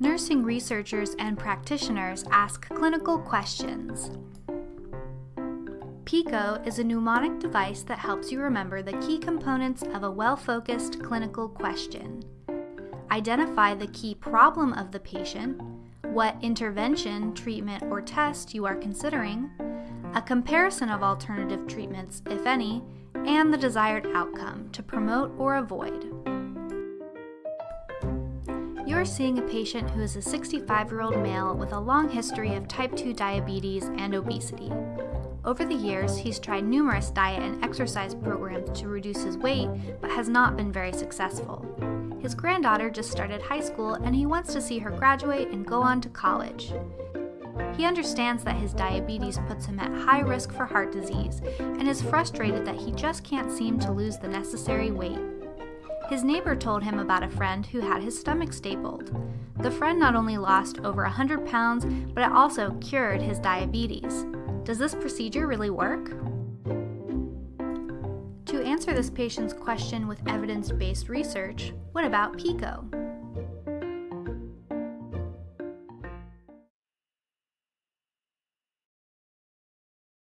Nursing researchers and practitioners ask clinical questions. PICO is a mnemonic device that helps you remember the key components of a well-focused clinical question. Identify the key problem of the patient, what intervention, treatment, or test you are considering, a comparison of alternative treatments, if any, and the desired outcome to promote or avoid. You are seeing a patient who is a 65 year old male with a long history of type 2 diabetes and obesity. Over the years, he's tried numerous diet and exercise programs to reduce his weight, but has not been very successful. His granddaughter just started high school and he wants to see her graduate and go on to college. He understands that his diabetes puts him at high risk for heart disease and is frustrated that he just can't seem to lose the necessary weight. His neighbor told him about a friend who had his stomach stapled. The friend not only lost over 100 pounds, but it also cured his diabetes. Does this procedure really work? To answer this patient's question with evidence based research, what about PICO?